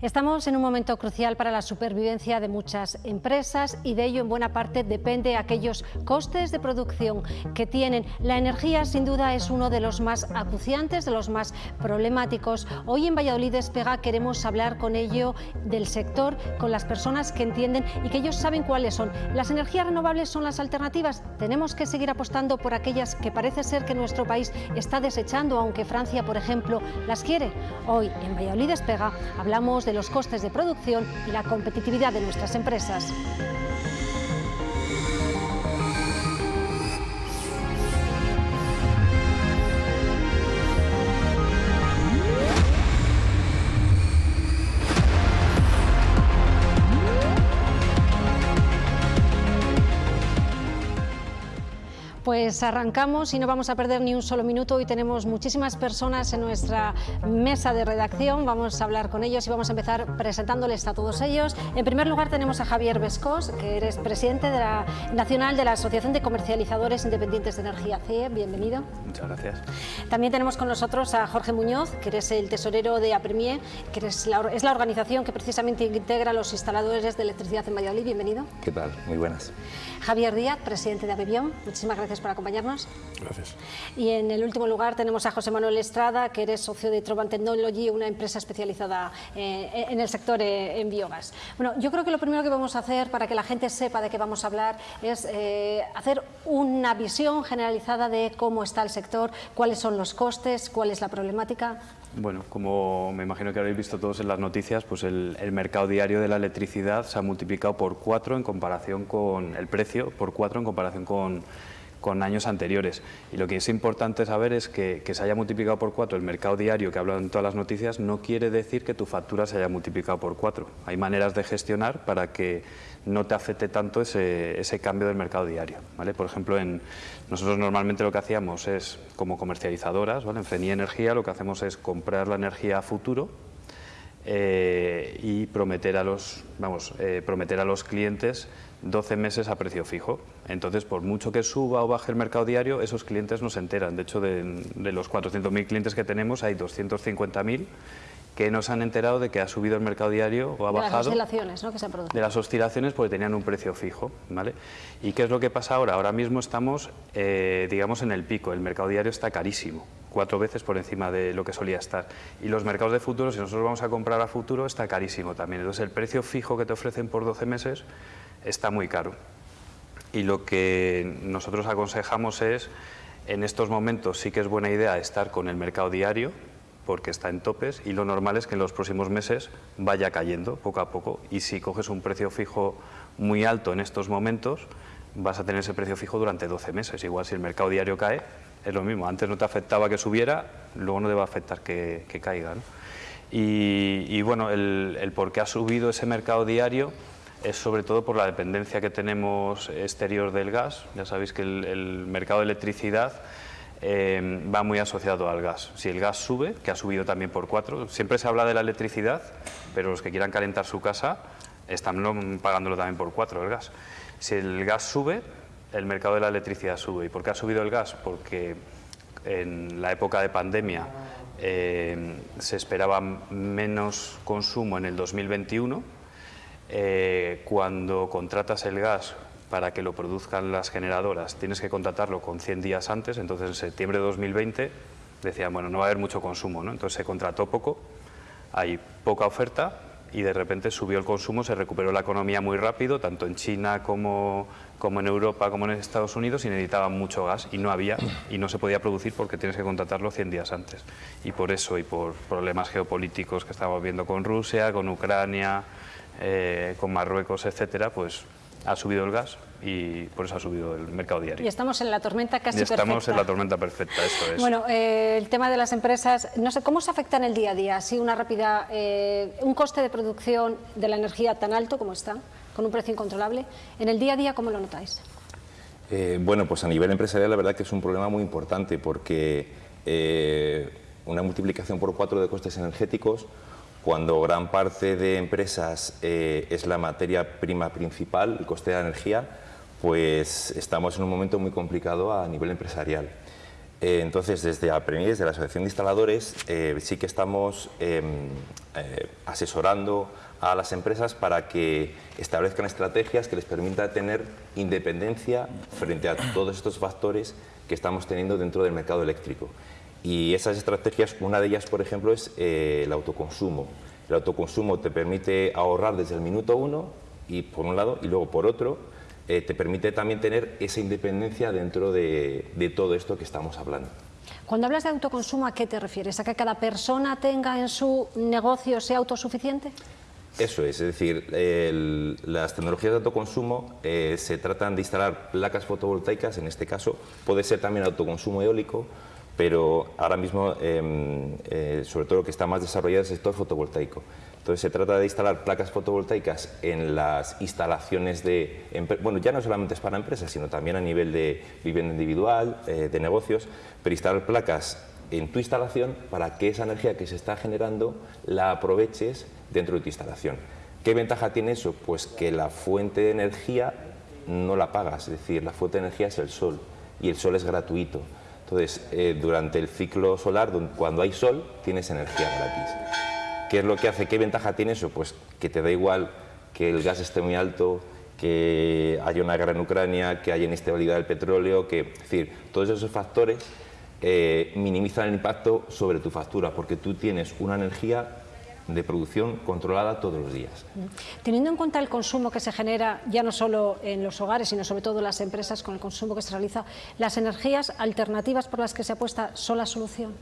Estamos en un momento crucial para la supervivencia de muchas empresas y de ello en buena parte depende aquellos costes de producción que tienen. La energía sin duda es uno de los más acuciantes, de los más problemáticos. Hoy en Valladolid Despega queremos hablar con ello del sector, con las personas que entienden y que ellos saben cuáles son. Las energías renovables son las alternativas. Tenemos que seguir apostando por aquellas que parece ser que nuestro país está desechando, aunque Francia, por ejemplo, las quiere. Hoy en Valladolid Despega hablamos de los costes de producción y la competitividad de nuestras empresas. Pues arrancamos y no vamos a perder ni un solo minuto. Hoy tenemos muchísimas personas en nuestra mesa de redacción. Vamos a hablar con ellos y vamos a empezar presentándoles a todos ellos. En primer lugar tenemos a Javier Vescos, que eres presidente de la, nacional de la Asociación de Comercializadores Independientes de Energía CIE. Bienvenido. Muchas gracias. También tenemos con nosotros a Jorge Muñoz, que eres el tesorero de APREMIE, que es la, es la organización que precisamente integra a los instaladores de electricidad en Valladolid. Bienvenido. ¿Qué tal? Muy buenas. Javier Díaz, presidente de Abebión. Muchísimas gracias por acompañarnos. Gracias. Y en el último lugar tenemos a José Manuel Estrada, que eres socio de Trovan Technology, una empresa especializada eh, en el sector eh, en biogás. Bueno, yo creo que lo primero que vamos a hacer para que la gente sepa de qué vamos a hablar es eh, hacer una visión generalizada de cómo está el sector, cuáles son los costes, cuál es la problemática. Bueno, como me imagino que habréis visto todos en las noticias, pues el, el, mercado diario de la electricidad se ha multiplicado por cuatro en comparación con el precio, por cuatro en comparación con con años anteriores. Y lo que es importante saber es que, que se haya multiplicado por cuatro el mercado diario que hablan en todas las noticias no quiere decir que tu factura se haya multiplicado por cuatro. Hay maneras de gestionar para que no te afecte tanto ese, ese cambio del mercado diario. ¿vale? Por ejemplo, en, nosotros normalmente lo que hacíamos es, como comercializadoras, ¿vale? en FENI Energía lo que hacemos es comprar la energía a futuro eh, y prometer a los, vamos, eh, prometer a los clientes 12 meses a precio fijo. Entonces, por mucho que suba o baje el mercado diario, esos clientes no se enteran. De hecho, de, de los 400.000 clientes que tenemos, hay 250.000 que no se han enterado de que ha subido el mercado diario o ha de bajado. las oscilaciones ¿no? que se han producido. De las oscilaciones porque tenían un precio fijo. ¿vale? ¿Y qué es lo que pasa ahora? Ahora mismo estamos, eh, digamos, en el pico. El mercado diario está carísimo, cuatro veces por encima de lo que solía estar. Y los mercados de futuro, si nosotros vamos a comprar a futuro, está carísimo también. Entonces, el precio fijo que te ofrecen por 12 meses está muy caro. Y lo que nosotros aconsejamos es, en estos momentos sí que es buena idea estar con el mercado diario, porque está en topes y lo normal es que en los próximos meses vaya cayendo poco a poco y si coges un precio fijo muy alto en estos momentos vas a tener ese precio fijo durante 12 meses. Igual si el mercado diario cae, es lo mismo. Antes no te afectaba que subiera, luego no te va afectar que, que caiga. y, bueno, el, el por qué ha subido ese mercado diario es sobre todo por la dependencia que tenemos exterior del gas. Ya sabéis que el, mercado de electricidad eh, va muy asociado al gas. Si el gas sube, que ha subido también por cuatro, siempre se habla de la electricidad, pero los que quieran calentar su casa están pagándolo también por cuatro el gas. Si el gas sube, el mercado de la electricidad sube. ¿Y por qué ha subido el gas? Porque en la época de pandemia eh, se esperaba menos consumo en el 2021. Eh, cuando contratas el gas para que lo produzcan las generadoras tienes que contratarlo con 100 días antes, entonces en septiembre de 2020 decían, bueno, no va a haber mucho consumo, ¿no? entonces se contrató poco, hay poca oferta y de repente subió el consumo, se recuperó la economía muy rápido, tanto en China como, como en Europa, como en Estados Unidos, y necesitaban mucho gas y no había, y no se podía producir porque tienes que contratarlo 100 días antes. Y por eso, y por problemas geopolíticos que estamos viendo con Rusia, con Ucrania, eh, con Marruecos, etcétera, pues ha subido el gas y por eso ha subido el mercado diario. Y estamos en la tormenta casi y estamos perfecta. en la tormenta perfecta, eso es. Bueno, eh, el tema de las empresas, no sé, ¿cómo se afecta en el día a día? Así una rápida, eh, un coste de producción de la energía tan alto como está, con un precio incontrolable, en el día a día, ¿cómo lo notáis? Eh, bueno, pues a nivel empresarial la verdad que es un problema muy importante porque eh, una multiplicación por cuatro de costes energéticos cuando gran parte de empresas eh, es la materia prima principal, el coste de la energía, pues estamos en un momento muy complicado a nivel empresarial. Eh, entonces, desde APREMI, desde la Asociación de Instaladores, eh, sí que estamos em, asesorando a las empresas para que establezcan estrategias que les permita tener independencia frente a todos estos factores que estamos teniendo dentro del mercado eléctrico. Y esas estrategias, una de ellas, por ejemplo, es el autoconsumo. El autoconsumo te permite ahorrar desde el minuto uno, y por un lado, y luego por otro, eh, te permite también tener esa independencia dentro de, todo esto que estamos hablando. Cuando hablas de autoconsumo, ¿a qué te refieres? ¿A que cada persona tenga en su negocio sea autosuficiente? Eso es, es decir, las tecnologías de autoconsumo eh, se tratan de instalar placas fotovoltaicas, en este caso puede ser también autoconsumo eólico, pero ahora mismo, em, eh, sobre todo lo que está más desarrollado es el sector fotovoltaico. Entonces se trata de instalar placas fotovoltaicas en las instalaciones de, bueno, ya no solamente es para empresas, sino también a nivel de vivienda individual, eh, de negocios, pero instalar placas en tu instalación para que esa energía que se está generando la aproveches dentro de tu instalación. ¿Qué ventaja tiene eso? Pues que la fuente de energía no la pagas, es decir, la fuente de energía es el sol y el sol es gratuito. Entonces, eh, durante el ciclo solar, cuando hay sol, tienes energía gratis. ¿Qué es lo que hace? ¿Qué ventaja tiene eso? Pues que te da igual que el gas esté muy alto, que haya una guerra en Ucrania, que haya inestabilidad del petróleo, que, es decir, todos esos factores eh, minimizan el impacto sobre tu factura, porque tú tienes una energía de producción controlada todos los días. Teniendo en cuenta el consumo que se genera, ya no solo en los hogares, sino sobre todo en las empresas, con el consumo que se realiza, ¿las energías alternativas por las que se apuesta son la solución?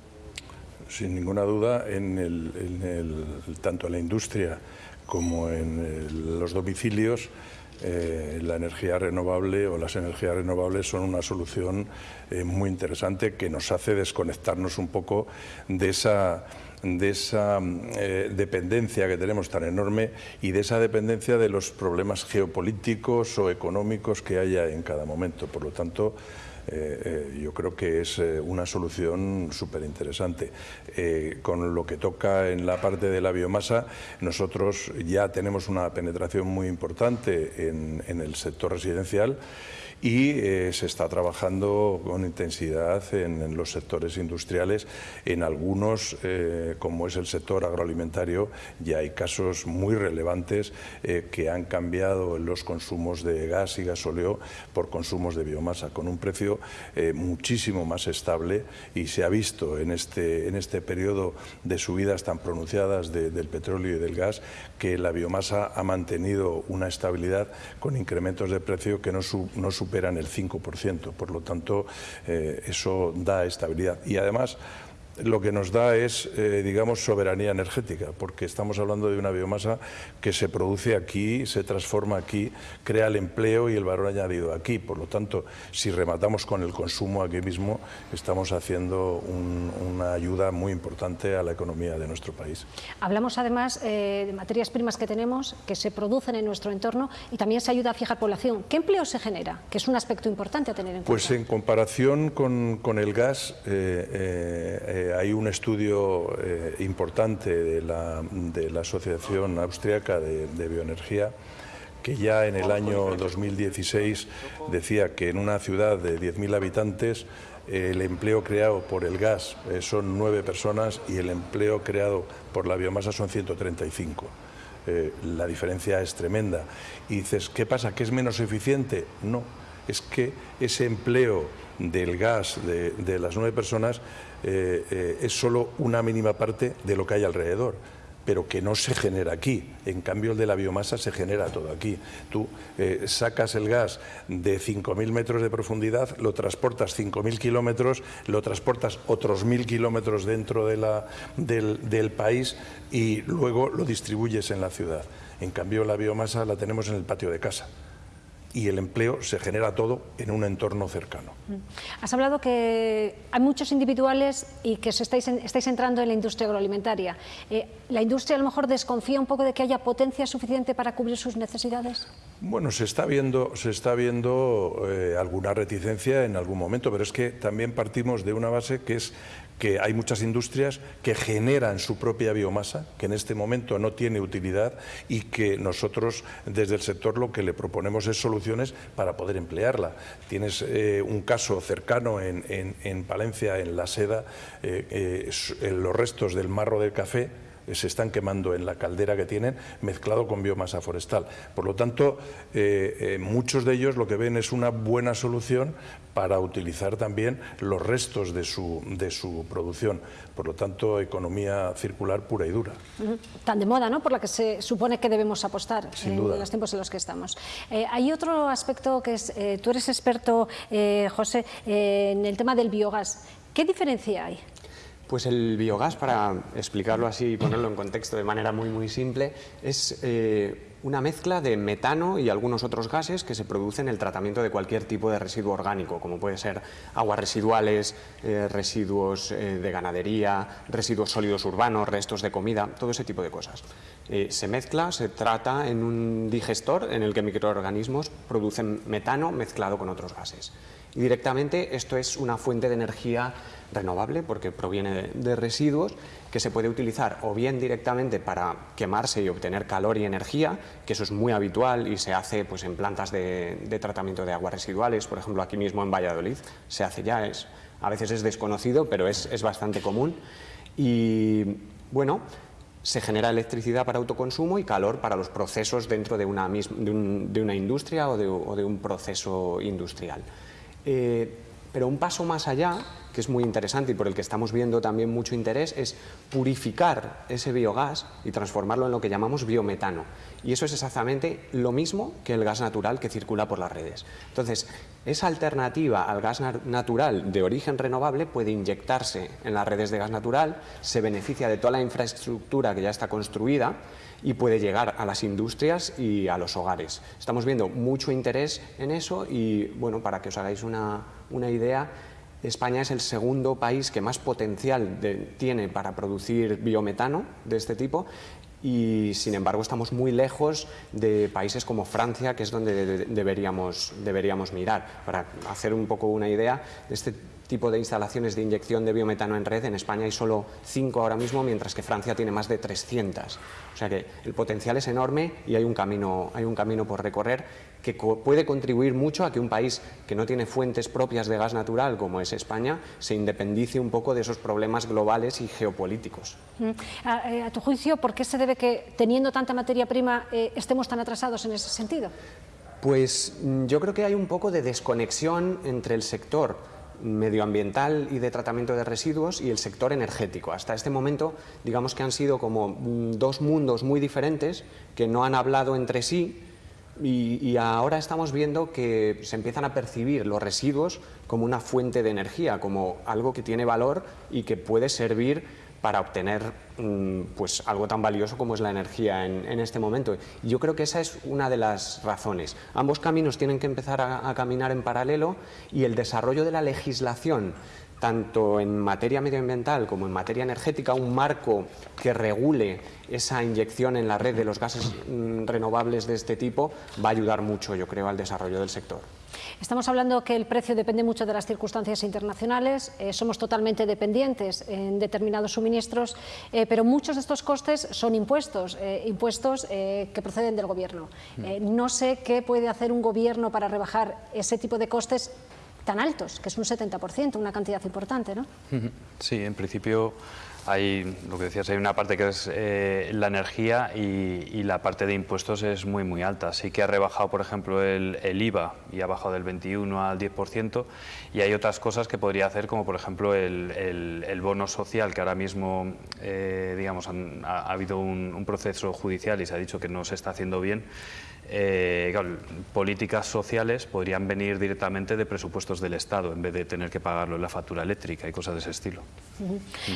sin ninguna duda, en el, tanto en la industria como en los domicilios, eh, la energía renovable o las energías renovables son una solución eh, muy interesante que nos hace desconectarnos un poco de esa de esa eh, dependencia que tenemos tan enorme y de esa dependencia de los problemas geopolíticos o económicos que haya en cada momento. Por lo tanto, eh, eh, yo creo que es una solución súper interesante. con lo que toca en la parte de la biomasa, nosotros ya tenemos una penetración muy importante en el sector residencial y eh, se está trabajando con intensidad en, los sectores industriales. En algunos, eh, como es el sector agroalimentario, ya hay casos muy relevantes eh, que han cambiado los consumos de gas y gasóleo por consumos de biomasa, con un precio muchísimo más estable y se ha visto en este, en este periodo de subidas tan pronunciadas del petróleo y del gas que la biomasa ha mantenido una estabilidad con incrementos de precio que no, no superan el 5%. Por lo tanto, eh, eso da estabilidad. Y además, lo que nos da es, eh, digamos, soberanía energética, porque estamos hablando de una biomasa que se produce aquí, se transforma aquí, crea el empleo y el valor añadido aquí. Por lo tanto, si rematamos con el consumo aquí mismo, estamos haciendo una ayuda muy importante a la economía de nuestro país. Hablamos además eh, de materias primas que tenemos, que se producen en nuestro entorno y también se ayuda a fijar población. ¿Qué empleo se genera? Que es un aspecto importante a tener en pues cuenta. Pues en comparación con, el gas, eh, hay un estudio eh, importante de la, Asociación Austriaca de, Bioenergía que ya en el año 2016 decía que en una ciudad de 10.000 habitantes el empleo creado por el gas eh, son nueve personas y el empleo creado por la biomasa son 135. Eh, la diferencia es tremenda. Y dices, ¿qué pasa? ¿Que es menos eficiente? No, es que ese empleo del gas de, las nueve personas eh, eh, es solo una mínima parte de lo que hay alrededor pero que no se genera aquí. En cambio, el de la biomasa se genera todo aquí. Tú eh, sacas el gas de 5.000 metros de profundidad, lo transportas 5.000 kilómetros, lo transportas otros 1.000 kilómetros dentro del país y luego lo distribuyes en la ciudad. En cambio, la biomasa la tenemos en el patio de casa y el empleo se genera todo en un entorno cercano. Mm. Has hablado que hay muchos individuales y que estáis, estáis entrando en la industria agroalimentaria. Eh, ¿La industria a lo mejor desconfía un poco de que haya potencia suficiente para cubrir sus necesidades? Bueno, se está viendo, se está viendo eh, alguna reticencia en algún momento, pero es que también partimos de una base que es que hay muchas industrias que generan su propia biomasa, que en este momento no tiene utilidad y que nosotros desde el sector lo que le proponemos es soluciones para poder emplearla. Tienes eh, un caso cercano en, Palencia, en la seda, eh, eh, los restos del marro del café, se están quemando en la caldera que tienen mezclado con biomasa forestal. Por lo tanto, eh, eh, muchos de ellos lo que ven es una buena solución para utilizar también los restos de su, de su producción. Por lo tanto, economía circular pura y dura. Tan de moda, ¿no? Por la que se supone que debemos apostar en los tiempos en los que estamos. Eh, hay otro aspecto que es, tú eres experto, José, en el tema del biogás. ¿Qué diferencia hay? Pues el biogás, para explicarlo así y ponerlo en contexto de manera muy muy simple, es eh, una mezcla de metano y algunos otros gases que se producen en el tratamiento de cualquier tipo de residuo orgánico, como puede ser aguas residuales, eh, residuos eh, de ganadería, residuos sólidos urbanos, restos de comida, todo ese tipo de cosas. se mezcla, se trata en un digestor en el que microorganismos producen metano mezclado con otros gases. Directamente esto es una fuente de energía renovable porque proviene de, residuos que se puede utilizar o bien directamente para quemarse y obtener calor y energía, que eso es muy habitual y se hace pues, en plantas de, tratamiento de aguas residuales, por ejemplo aquí mismo en Valladolid se hace ya, es, a veces es desconocido pero es, bastante común y bueno, se genera electricidad para autoconsumo y calor para los procesos dentro de una, de, una industria o de, un proceso industrial. Eh, pero un paso más allá que es muy interesante y por el que estamos viendo también mucho interés, es purificar ese biogás y transformarlo en lo que llamamos biometano. Y eso es exactamente lo mismo que el gas natural que circula por las redes. Entonces, esa alternativa al gas natural de origen renovable puede inyectarse en las redes de gas natural, se beneficia de toda la infraestructura que ya está construida y puede llegar a las industrias y a los hogares. Estamos viendo mucho interés en eso y, bueno, para que os hagáis una, una idea, España es el segundo país que más potencial tiene para producir biometano de este tipo y sin embargo estamos muy lejos de países como Francia, que es donde deberíamos, deberíamos mirar. Para hacer un poco una idea, de este tipo de instalaciones de inyección de biometano en red, en España hay solo cinco ahora mismo, mientras que Francia tiene más de 300. O sea que el potencial es enorme y hay un camino, hay un camino por recorrer que puede contribuir mucho a que un país que no tiene fuentes propias de gas natural, como es España, se independice un poco de esos problemas globales y geopolíticos. Mm. Eh, a, tu juicio, ¿por qué se debe que, teniendo tanta materia prima, eh, estemos tan atrasados en ese sentido? Pues mm, yo creo que hay un poco de desconexión entre el sector medioambiental y de tratamiento de residuos y el sector energético. Hasta este momento, digamos que han sido como dos mundos muy diferentes que no han hablado entre sí y, ahora estamos viendo que se empiezan a percibir los residuos como una fuente de energía, como algo que tiene valor y que puede servir para obtener mm, pues, algo tan valioso como es la energía en, este momento. Yo creo que esa es una de las razones. Ambos caminos tienen que empezar a caminar en paralelo y el desarrollo de la legislación tanto en materia medioambiental como en materia energética, un marco que regule esa inyección en la red de los gases mm, renovables de este tipo va a ayudar mucho, yo creo, al desarrollo del sector. Estamos hablando que el precio depende mucho de las circunstancias internacionales, eh, somos totalmente dependientes en determinados suministros, eh, pero muchos de estos costes son impuestos, eh, impuestos que proceden del gobierno. Mm. no sé qué puede hacer un gobierno para rebajar ese tipo de costes tan altos, que es un 70%, una cantidad importante, ¿no? Sí, en principio hay, lo que decías, hay una parte que es eh, la energía y, la parte de impuestos es muy, muy alta. Sí que ha rebajado, por ejemplo, el, IVA y ha bajado del 21 al 10% y hay otras cosas que podría hacer, como por ejemplo el, bono social, que ahora mismo, eh, digamos, ha, habido un, un proceso judicial y se ha dicho que no se está haciendo bien eh, políticas sociales podrían venir directamente de presupuestos del Estado en vez de tener que pagarlo en la factura eléctrica y cosas de ese estilo.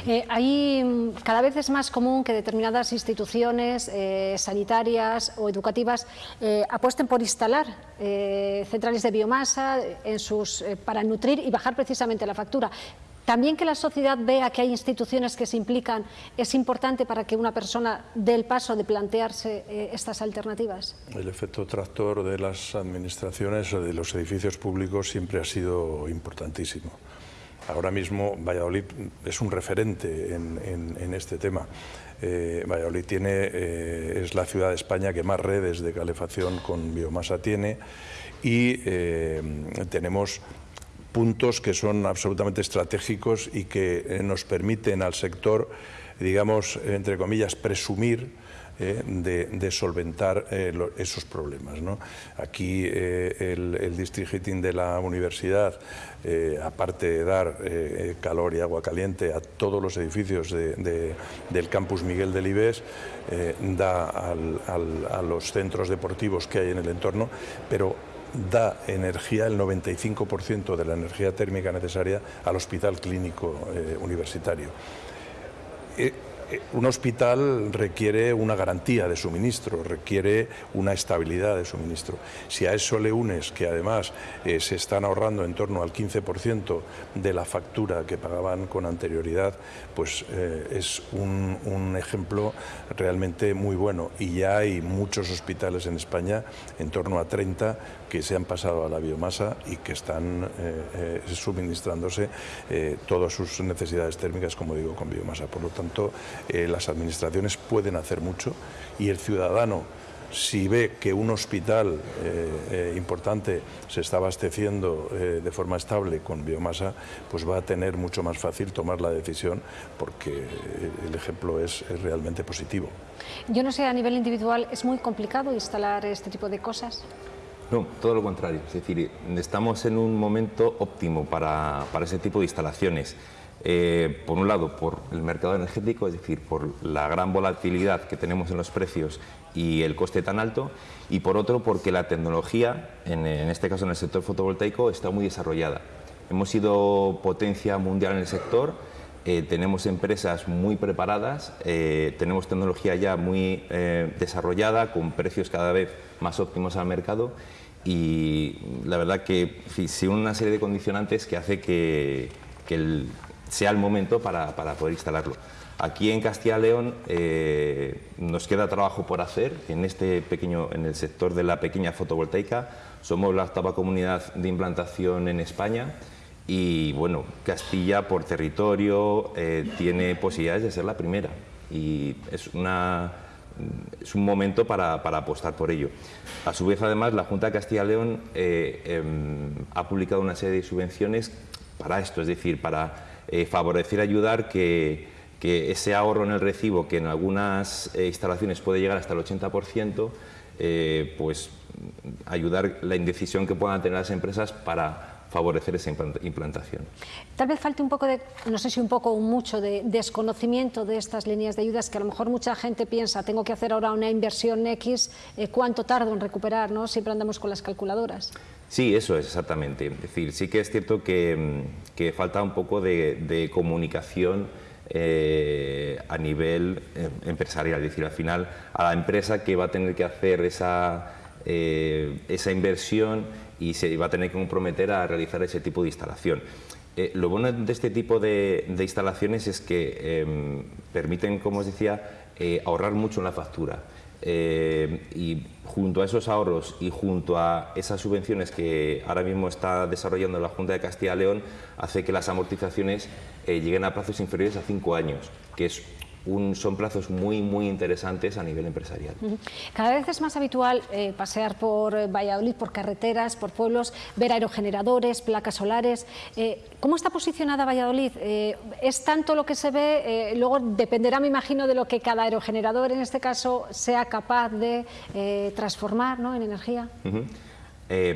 Eh, mm, cada vez es más común que determinadas instituciones eh, sanitarias o educativas apuesten por instalar centrales de biomasa para nutrir y bajar precisamente la factura. También que la sociedad vea que hay instituciones que se implican es importante para que una persona dé el paso de plantearse eh, estas alternativas. El efecto tractor de las administraciones de los edificios públicos siempre ha sido importantísimo. ahora mismo Valladolid es un referente en, este tema. Eh, Valladolid tiene, eh, es la ciudad de España que más redes de calefacción con biomasa tiene y tenemos puntos que son absolutamente estratégicos y que nos permiten al sector, digamos, entre comillas, presumir eh, de, solventar eh, esos problemas. Aquí eh, el, district heating de la universidad, aparte de dar calor y agua caliente a todos los edificios del campus Miguel de Libes, da a los centros deportivos que hay en el entorno, pero da energía, el 95% de la energía térmica necesaria al hospital clínico universitario. Eh, un hospital requiere una garantía de suministro, requiere una estabilidad de suministro. Si a eso le unes que además eh, se están ahorrando en torno al 15% de la factura que pagaban con anterioridad, pues eh, es un, ejemplo realmente muy bueno. Y ya hay muchos hospitales en España, en torno a 30, que se han pasado a la biomasa y que están eh, eh, suministrándose eh, todas sus necesidades térmicas, como digo, con biomasa. Por lo tanto, las administraciones pueden hacer mucho y el ciudadano si ve que un hospital importante se está abasteciendo de forma estable con biomasa, pues va a tener mucho más fácil tomar la decisión porque el ejemplo es, es, realmente positivo. Yo no sé, a nivel individual, ¿es muy complicado instalar este tipo de cosas? No, todo lo contrario. Es decir, estamos en un momento óptimo para, ese tipo de instalaciones. Eh, por un lado, por el mercado energético, es decir, por la gran volatilidad que tenemos en los precios y el coste tan alto, y por otro, porque la tecnología, en, este caso en el sector fotovoltaico, está muy desarrollada. Hemos sido potencia mundial en el sector, eh, tenemos empresas muy preparadas, eh, tenemos tecnología ya muy desarrollada, con precios cada vez más óptimos al mercado y la verdad que sí, una serie de condicionantes que hace que, sea el momento para, poder instalarlo. Aquí en Castilla León eh, nos queda trabajo por hacer en este pequeño, en el sector de la pequeña fotovoltaica. Somos la octava comunidad de implantación en España y bueno, Castilla por territorio eh, tiene posibilidades de ser la primera y es una es un momento para, apostar por ello. A su vez, además, la Junta de Castilla-León eh, em, ha publicado una serie de subvenciones para esto, es decir, para eh, favorecer, ayudar que, ese ahorro en el recibo, que en algunas eh, instalaciones puede llegar hasta el 80%, pues ayudar la indecisión que puedan tener las empresas para favorecer esa implantación. Tal vez falte un poco de, no sé si un poco o mucho, de desconocimiento de estas líneas de ayudas que a lo mejor mucha gente piensa, tengo que hacer ahora una inversión X, eh, ¿cuánto tardo en recuperar? ¿no? Siempre andamos con las calculadoras. Sí, eso es exactamente. Es decir, sí que es cierto que, mm, falta un poco de, comunicación eh, a nivel eh, empresarial, es decir, al final a la empresa que va a tener que hacer esa, esa inversión y se va a tener que comprometer a realizar ese tipo de instalación. Eh, lo bueno de este tipo de, instalaciones es que em, permiten, como os decía, eh, ahorrar mucho en la factura. Eh, y junto a esos ahorros y junto a esas subvenciones que ahora mismo está desarrollando la Junta de Castilla y León, hace que las amortizaciones lleguen a plazos inferiores a cinco años, que es son plazos muy, muy interesantes a nivel empresarial. Cada vez es más habitual eh, pasear por eh, Valladolid, por carreteras, por pueblos, ver aerogeneradores, placas solares. Eh, ¿Cómo está posicionada Valladolid? ¿Es tanto lo que se ve? luego dependerá, me imagino, de lo que cada aerogenerador, en este caso, sea capaz de transformar en energía.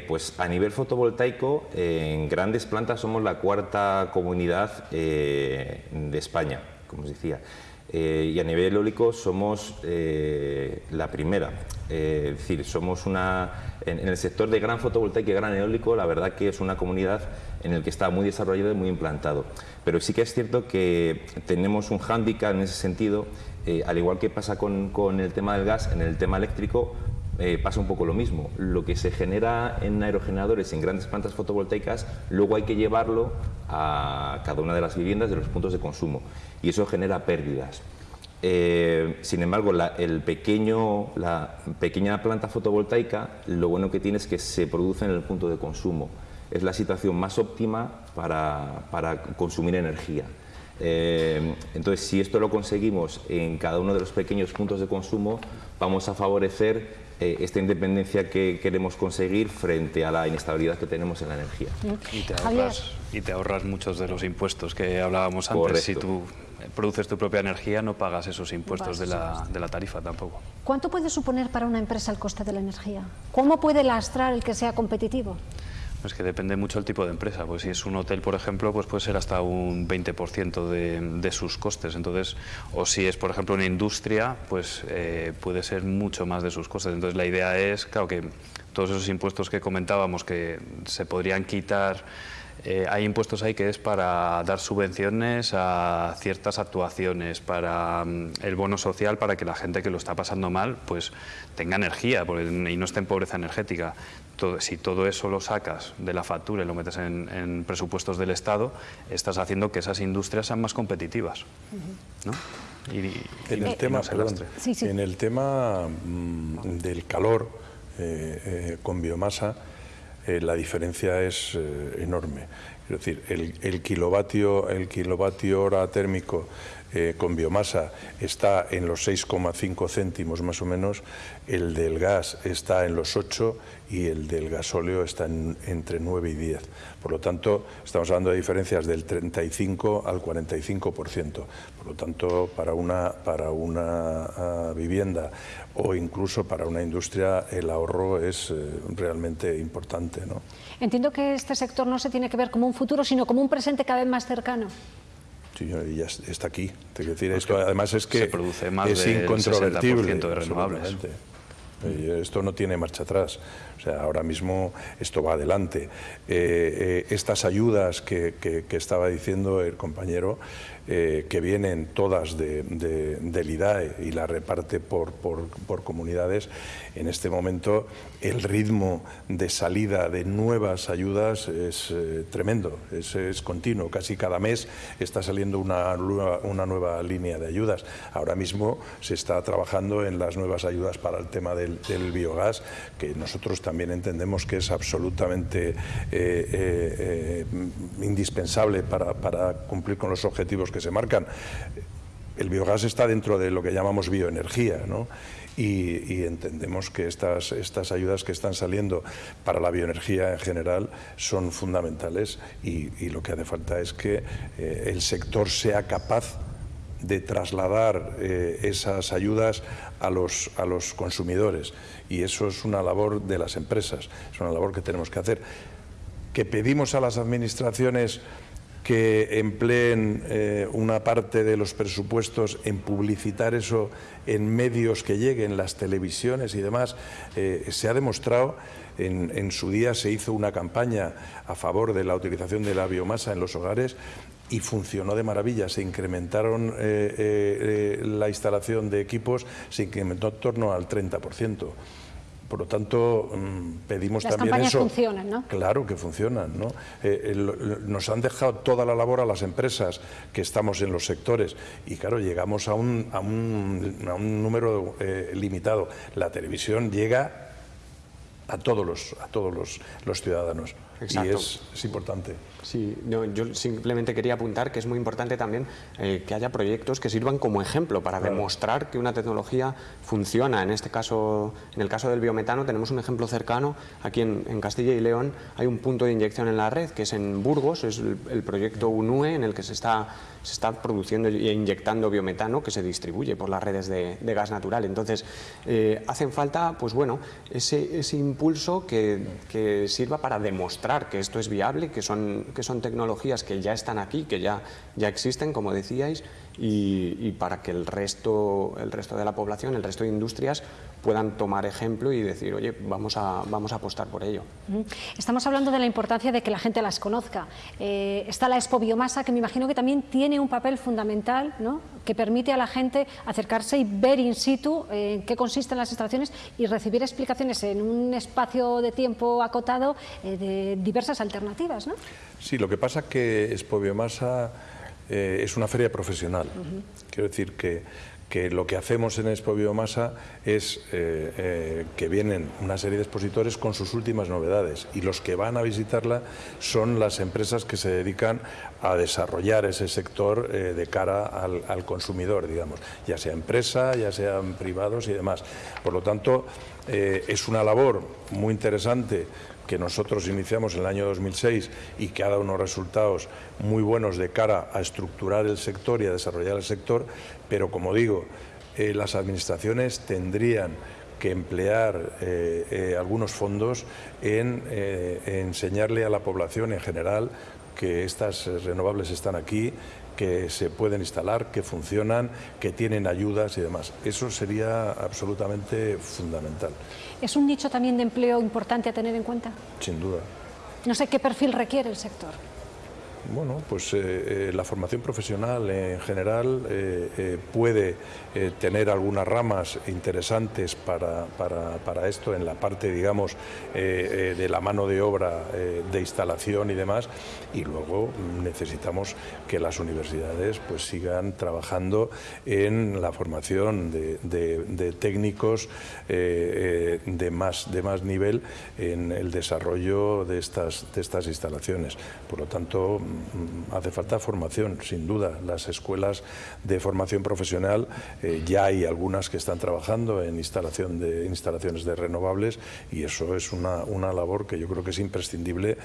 pues a nivel fotovoltaico, en grandes plantas somos la cuarta comunidad de España, como os decía. Eh, y a nivel eólico somos eh, la primera. Eh, es decir, somos una. En, el sector de gran fotovoltaica y gran eólico, la verdad que es una comunidad en el que está muy desarrollado y muy implantado. Pero sí que es cierto que tenemos un hándicap en ese sentido, al igual que pasa con, con, el tema del gas, en el tema eléctrico pasa un poco lo mismo. Lo que se genera en aerogeneradores, en grandes plantas fotovoltaicas, luego hay que llevarlo a cada una de las viviendas de los puntos de consumo y eso genera pérdidas. Eh, sin embargo, la, el pequeño, la pequeña planta fotovoltaica, lo bueno que tiene es que se produce en el punto de consumo. es la situación más óptima para, para consumir energía. Eh, entonces, si esto lo conseguimos en cada uno de los pequeños puntos de consumo, vamos a favorecer eh, esta independencia que queremos conseguir frente a la inestabilidad que tenemos en la energía. Y te ahorras, y te ahorras muchos de los impuestos que hablábamos antes. Si tú produces tu propia energía, no pagas esos impuestos de la, de la, tarifa tampoco. ¿Cuánto puede suponer para una empresa el coste de la energía? ¿Cómo puede lastrar el que sea competitivo? Es que depende mucho del tipo de empresa. Pues si es un hotel, por ejemplo, pues puede ser hasta un 20% de, de, sus costes. Entonces, o si es, por ejemplo, una industria, pues eh, puede ser mucho más de sus costes. Entonces, la idea es, claro, que todos esos impuestos que comentábamos que se podrían quitar eh, hay impuestos ahí que es para dar subvenciones a ciertas actuaciones, para mm, el bono social, para que la gente que lo está pasando mal pues tenga energía y no esté en pobreza energética. Si todo eso lo sacas de la factura y lo metes en, presupuestos del Estado, estás haciendo que esas industrias sean más competitivas. en, el tema, en el tema del calor eh, eh, con biomasa, eh, la diferencia es eh, enorme. Es decir, el, kilovatio, el kilovatio hora térmico eh, con biomasa está en los 6,5 céntimos más o menos, el del gas está en los 8 y el del gasóleo está entre 9 y 10. Por lo tanto, estamos hablando de diferencias del 35 al 45%. Por lo tanto, para una, para una ah, vivienda o incluso para una industria el ahorro es eh, realmente importante. ¿no? Entiendo que este sector no se tiene que ver como un futuro, sino como un presente cada vez más cercano. Sí, ya está aquí. decir, esto además es que se produce más es del incontrovertible. de renovables. Esto no tiene marcha atrás. O sea, ahora mismo esto va adelante. Eh, eh, estas ayudas que, estaba diciendo el compañero, eh, que vienen todas de, del IDAE y la reparte por, comunidades, en este momento el ritmo de salida de nuevas ayudas es tremendo, es, continuo. Casi cada mes está saliendo una, nueva línea de ayudas. Ahora mismo se está trabajando en las nuevas ayudas para el tema del, del biogás, que nosotros también entendemos que es absolutamente eh, eh, eh, indispensable para, cumplir con los objetivos que se marcan. El biogás está dentro de lo que llamamos bioenergía, Y, entendemos que estas, estas ayudas que están saliendo para la bioenergía en general son fundamentales y, lo que hace falta es que el sector sea capaz de trasladar esas ayudas a los, a los consumidores y eso es una labor de las empresas, es una labor que tenemos que hacer. Que pedimos a las administraciones que empleen eh, una parte de los presupuestos en publicitar eso en medios que lleguen, las televisiones y demás, eh, se ha demostrado, en, en, su día se hizo una campaña a favor de la utilización de la biomasa en los hogares y funcionó de maravilla. Se incrementaron eh, la instalación de equipos, se incrementó en torno al 30%. Por lo tanto, mm, pedimos Las también campañas funcionan, ¿no? Claro que funcionan, ¿no? nos han dejado toda la labor a las empresas que estamos en los sectores y, claro, llegamos a un, a un, a un número limitado. La televisión llega a todos los, a todos los, los ciudadanos y es, es importante. Sí, no, yo simplemente quería apuntar que es muy importante también eh, que haya proyectos que sirvan como ejemplo para demostrar que una tecnología funciona. En este caso, en el caso del biometano, tenemos un ejemplo cercano. Aquí en, Castilla y León hay un punto de inyección en la red, que es en Burgos, es el, proyecto UNUE, en el que se está, se está produciendo e inyectando biometano que se distribuye por las redes de, gas natural. Entonces, eh, hacen falta, pues bueno, ese, ese impulso que, que sirva para demostrar que esto es viable, que son que son tecnologías que ya están aquí, que ya, ya existen, como decíais, y, para que el resto, el resto de la población, el resto de industrias puedan tomar ejemplo y decir, oye, vamos a, vamos a apostar por ello. Estamos hablando de la importancia de que la gente las conozca. Eh, está la Expo Biomasa, que me imagino que también tiene un papel fundamental, ¿no? que permite a la gente acercarse y ver in situ en qué consisten las instalaciones y recibir explicaciones en un espacio de tiempo acotado eh, de diversas alternativas. ¿no? Sí, lo que pasa es que Expo Biomasa eh, es una feria profesional. Quiero decir que, que lo que hacemos en Expo Biomasa es eh, eh, que vienen una serie de expositores con sus últimas novedades y los que van a visitarla son las empresas que se dedican a desarrollar ese sector eh, de cara al, consumidor, digamos, ya sea empresa, ya sean privados y demás. Por lo tanto, es una labor muy interesante que nosotros iniciamos en el año 2006 y que ha dado unos resultados muy buenos de cara a estructurar el sector y a desarrollar el sector, pero como digo, eh, las administraciones tendrían que emplear eh, eh, algunos fondos en enseñarle a la población en general que estas renovables están aquí, que se pueden instalar, que funcionan, que tienen ayudas y demás. Eso sería absolutamente fundamental. ¿Es un nicho también de empleo importante a tener en cuenta? Sin duda. No sé qué perfil requiere el sector. Bueno, pues eh, eh, la formación profesional en general eh, puede tener algunas ramas interesantes para, para, esto en la parte, digamos, de la mano de obra de instalación y demás. Y luego necesitamos que las universidades pues sigan trabajando en la formación de, técnicos de, más, de más nivel en el desarrollo de estas, de estas instalaciones. Por lo tanto, Mm, hace falta formación, sin duda. Las escuelas de formación profesional eh, ya hay algunas que están trabajando en instalación de instalaciones de renovables y eso es una, una labor que yo creo que es imprescindible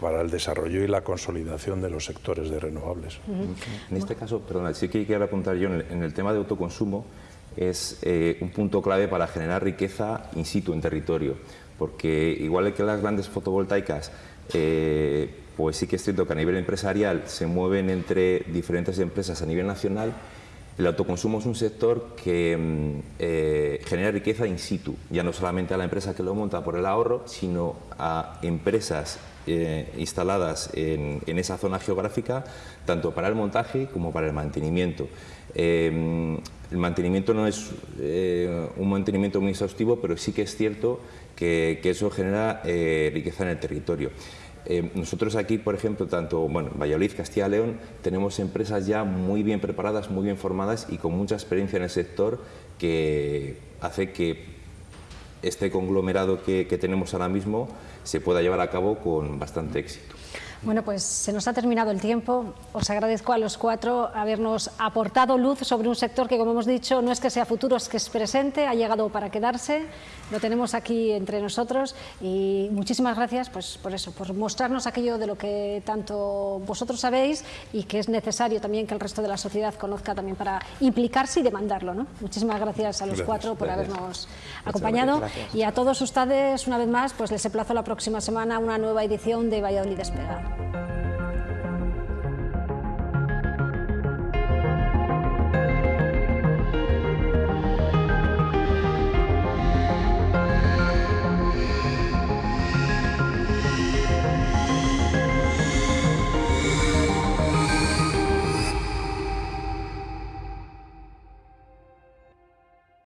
para el desarrollo y la consolidación de los sectores de renovables. En este caso, perdona, sí que quiero apuntar yo en el, tema de autoconsumo, es eh, un punto clave para generar riqueza in situ en territorio, porque igual que las grandes fotovoltaicas eh, pues sí que es cierto que a nivel empresarial se mueven entre diferentes empresas a nivel nacional, el autoconsumo es un sector que mm, eh, genera riqueza in situ, ya no solamente a la empresa que lo monta por el ahorro, sino a empresas eh, instaladas en, esa zona geográfica, tanto para el montaje como para el mantenimiento. Eh, el mantenimiento no es un mantenimiento muy exhaustivo, pero sí que es cierto que, que eso genera riqueza en el territorio. Eh, nosotros aquí, por ejemplo, tanto bueno, Valladolid, Castilla León, tenemos empresas ya muy bien preparadas, muy bien formadas y con mucha experiencia en el sector que hace que este conglomerado que tenemos ahora mismo se pueda llevar a cabo con bastante éxito. Bueno, pues se nos ha terminado el tiempo. Os agradezco a los cuatro habernos aportado luz sobre un sector que, como hemos dicho, no es que sea futuro, es que es presente, ha llegado para quedarse. Lo tenemos aquí entre nosotros y muchísimas gracias pues, por eso, por mostrarnos aquello de lo que tanto vosotros sabéis y que es necesario también que el resto de la sociedad conozca también para implicarse y demandarlo. ¿no? Muchísimas gracias a los cuatro por habernos acompañado y a todos ustedes, una vez más, pues les emplazo la próxima semana una nueva edición de Valladolid Despega. Música